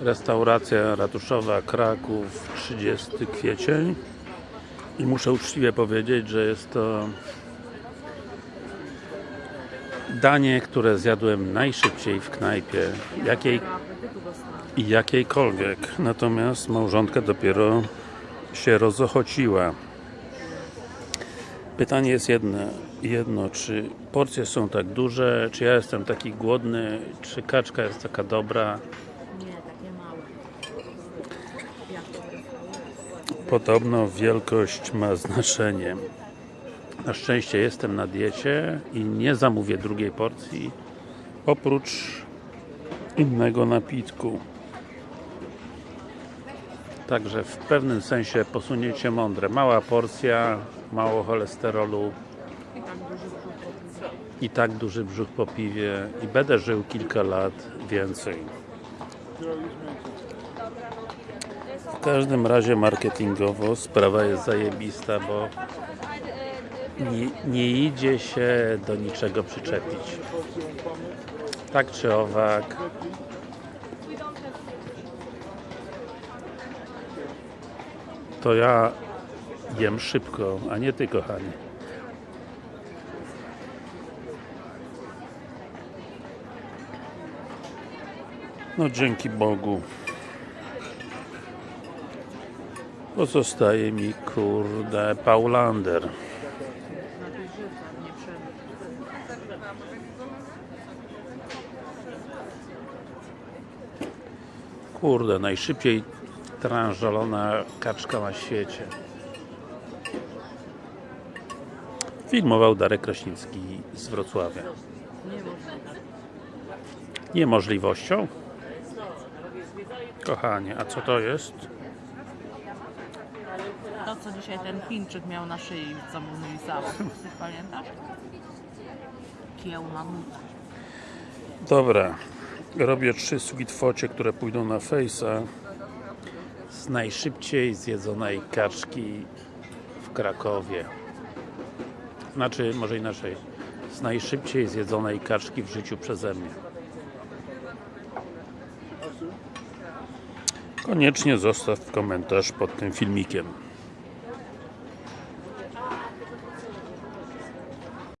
Restauracja ratuszowa Kraków 30 kwiecień. I muszę uczciwie powiedzieć, że jest to danie, które zjadłem najszybciej w knajpie jakiej, jakiejkolwiek. Natomiast małżonka dopiero się rozochociła pytanie jest jedno, jedno czy porcje są tak duże, czy ja jestem taki głodny, czy kaczka jest taka dobra Nie, takie małe. Podobno wielkość ma znaczenie. Na szczęście jestem na diecie i nie zamówię drugiej porcji oprócz innego napitku. Także w pewnym sensie posunięcie mądre. Mała porcja, mało cholesterolu I tak duży brzuch po piwie i będę żył kilka lat więcej. W każdym razie marketingowo sprawa jest zajebista, bo nie, nie idzie się do niczego przyczepić. Tak czy owak. To ja jem szybko, a nie ty kochanie. No dzięki Bogu. Pozostaje mi kurde Paulander. Kurde, najszybciej tranżolona kaczka na świecie. Filmował Darek Kraśnicki z Wrocławia. Niemożliwością? Kochanie, a co to jest? To, co dzisiaj ten Chińczyk miał na szyi, co mu lizało. Ty pamiętasz? Kieł na nut. Dobra, robię trzy sweetfocie, które pójdą na Face'a z najszybciej zjedzonej kaczki w Krakowie. Znaczy, może inaczej, z najszybciej zjedzonej kaczki w życiu przeze mnie. Koniecznie zostaw komentarz pod tym filmikiem.